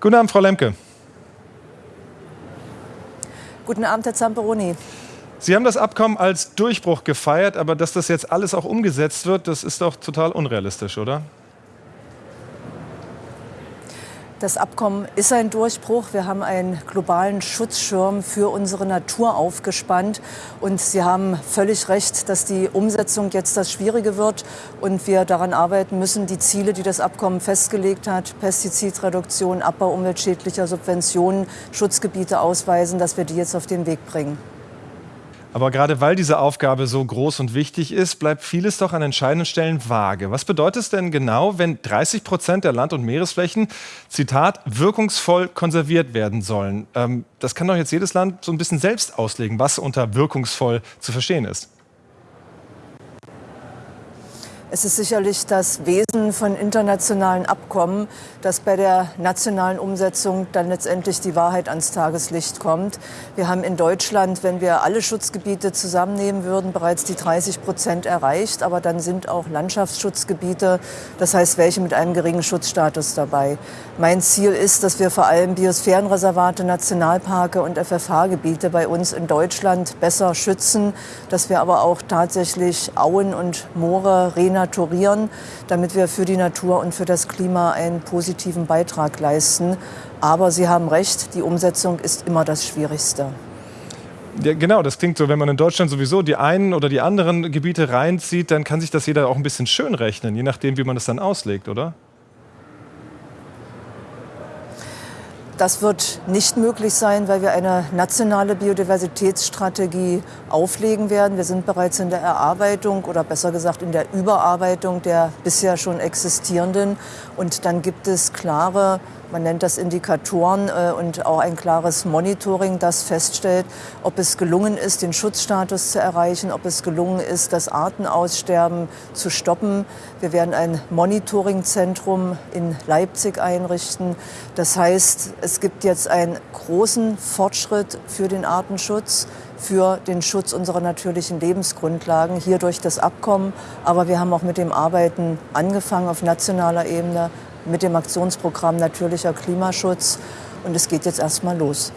Guten Abend, Frau Lemke. Guten Abend, Herr Zamperoni. Sie haben das Abkommen als Durchbruch gefeiert, aber dass das jetzt alles auch umgesetzt wird, das ist doch total unrealistisch, oder? Das Abkommen ist ein Durchbruch. Wir haben einen globalen Schutzschirm für unsere Natur aufgespannt. Und Sie haben völlig recht, dass die Umsetzung jetzt das Schwierige wird und wir daran arbeiten müssen, die Ziele, die das Abkommen festgelegt hat, Pestizidreduktion, Abbau umweltschädlicher Subventionen, Schutzgebiete ausweisen, dass wir die jetzt auf den Weg bringen. Aber gerade weil diese Aufgabe so groß und wichtig ist, bleibt vieles doch an entscheidenden Stellen vage. Was bedeutet es denn genau, wenn 30 Prozent der Land- und Meeresflächen, Zitat, wirkungsvoll konserviert werden sollen? Ähm, das kann doch jetzt jedes Land so ein bisschen selbst auslegen, was unter wirkungsvoll zu verstehen ist. Es ist sicherlich das Wesen von internationalen Abkommen, dass bei der nationalen Umsetzung dann letztendlich die Wahrheit ans Tageslicht kommt. Wir haben in Deutschland, wenn wir alle Schutzgebiete zusammennehmen würden, bereits die 30 Prozent erreicht. Aber dann sind auch Landschaftsschutzgebiete, das heißt welche mit einem geringen Schutzstatus dabei. Mein Ziel ist, dass wir vor allem Biosphärenreservate, Nationalparke und FFH-Gebiete bei uns in Deutschland besser schützen, dass wir aber auch tatsächlich Auen und Moore renaturieren renaturieren, damit wir für die Natur und für das Klima einen positiven Beitrag leisten. Aber Sie haben recht, die Umsetzung ist immer das Schwierigste. Ja, genau, das klingt so, wenn man in Deutschland sowieso die einen oder die anderen Gebiete reinzieht, dann kann sich das jeder auch ein bisschen schön rechnen, je nachdem, wie man es dann auslegt, oder? Das wird nicht möglich sein, weil wir eine nationale Biodiversitätsstrategie auflegen werden. Wir sind bereits in der Erarbeitung oder besser gesagt in der Überarbeitung der bisher schon existierenden. Und dann gibt es klare man nennt das Indikatoren äh, und auch ein klares Monitoring, das feststellt, ob es gelungen ist, den Schutzstatus zu erreichen, ob es gelungen ist, das Artenaussterben zu stoppen. Wir werden ein Monitoringzentrum in Leipzig einrichten. Das heißt, es gibt jetzt einen großen Fortschritt für den Artenschutz für den Schutz unserer natürlichen Lebensgrundlagen, hier durch das Abkommen. Aber wir haben auch mit dem Arbeiten angefangen auf nationaler Ebene, mit dem Aktionsprogramm Natürlicher Klimaschutz. Und es geht jetzt erstmal los.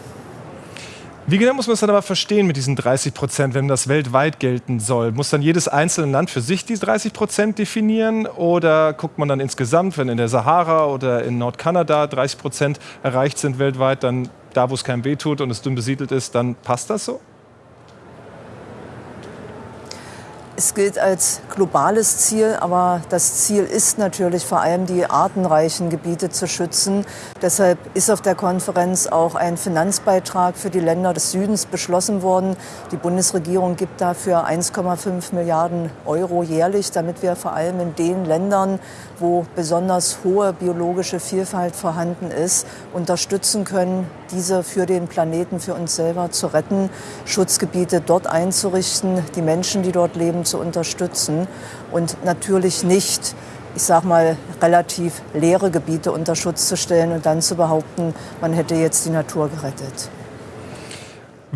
Wie genau muss man es dann aber verstehen mit diesen 30 Prozent, wenn das weltweit gelten soll? Muss dann jedes einzelne Land für sich die 30 Prozent definieren? Oder guckt man dann insgesamt, wenn in der Sahara oder in Nordkanada 30 Prozent erreicht sind weltweit, dann da, wo es keinem wehtut und es dünn besiedelt ist, dann passt das so? Es gilt als globales Ziel, aber das Ziel ist natürlich vor allem, die artenreichen Gebiete zu schützen. Deshalb ist auf der Konferenz auch ein Finanzbeitrag für die Länder des Südens beschlossen worden. Die Bundesregierung gibt dafür 1,5 Milliarden Euro jährlich, damit wir vor allem in den Ländern, wo besonders hohe biologische Vielfalt vorhanden ist, unterstützen können, diese für den Planeten, für uns selber zu retten, Schutzgebiete dort einzurichten, die Menschen, die dort leben, zu unterstützen und natürlich nicht, ich sage mal, relativ leere Gebiete unter Schutz zu stellen und dann zu behaupten, man hätte jetzt die Natur gerettet.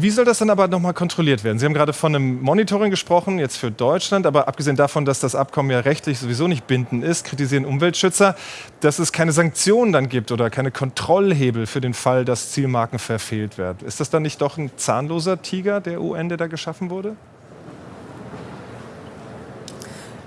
Wie soll das dann aber nochmal kontrolliert werden? Sie haben gerade von einem Monitoring gesprochen, jetzt für Deutschland, aber abgesehen davon, dass das Abkommen ja rechtlich sowieso nicht bindend ist, kritisieren Umweltschützer, dass es keine Sanktionen dann gibt oder keine Kontrollhebel für den Fall, dass Zielmarken verfehlt werden. Ist das dann nicht doch ein zahnloser Tiger der UN, der da geschaffen wurde?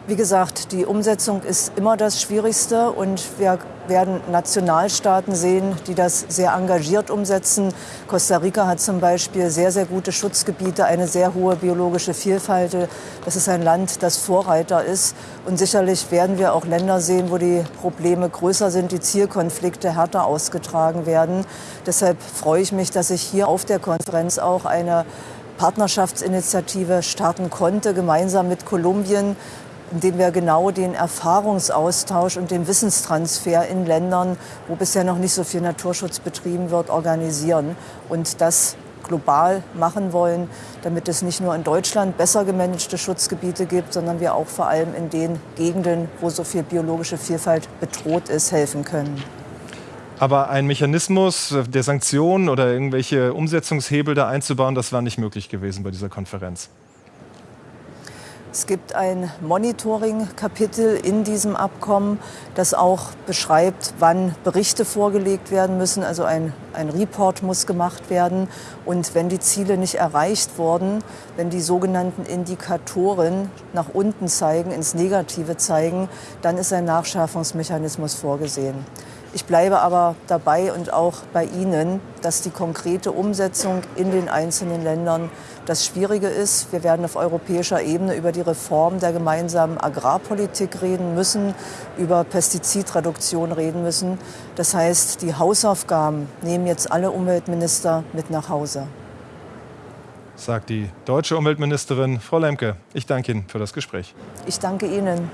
Wie gesagt, die Umsetzung ist immer das Schwierigste und wir werden Nationalstaaten sehen, die das sehr engagiert umsetzen. Costa Rica hat zum Beispiel sehr, sehr gute Schutzgebiete, eine sehr hohe biologische Vielfalt. Das ist ein Land, das Vorreiter ist. Und sicherlich werden wir auch Länder sehen, wo die Probleme größer sind, die Zielkonflikte härter ausgetragen werden. Deshalb freue ich mich, dass ich hier auf der Konferenz auch eine Partnerschaftsinitiative starten konnte, gemeinsam mit Kolumbien, indem wir genau den Erfahrungsaustausch und den Wissenstransfer in Ländern, wo bisher noch nicht so viel Naturschutz betrieben wird, organisieren und das global machen wollen, damit es nicht nur in Deutschland besser gemanagte Schutzgebiete gibt, sondern wir auch vor allem in den Gegenden, wo so viel biologische Vielfalt bedroht ist, helfen können. Aber ein Mechanismus der Sanktionen oder irgendwelche Umsetzungshebel da einzubauen, das war nicht möglich gewesen bei dieser Konferenz. Es gibt ein Monitoring-Kapitel in diesem Abkommen, das auch beschreibt, wann Berichte vorgelegt werden müssen. Also ein, ein Report muss gemacht werden. Und wenn die Ziele nicht erreicht wurden, wenn die sogenannten Indikatoren nach unten zeigen, ins Negative zeigen, dann ist ein Nachschärfungsmechanismus vorgesehen. Ich bleibe aber dabei und auch bei Ihnen, dass die konkrete Umsetzung in den einzelnen Ländern das Schwierige ist. Wir werden auf europäischer Ebene über die Reform der gemeinsamen Agrarpolitik reden müssen, über Pestizidreduktion reden müssen. Das heißt, die Hausaufgaben nehmen jetzt alle Umweltminister mit nach Hause. Sagt die deutsche Umweltministerin Frau Lemke. Ich danke Ihnen für das Gespräch. Ich danke Ihnen.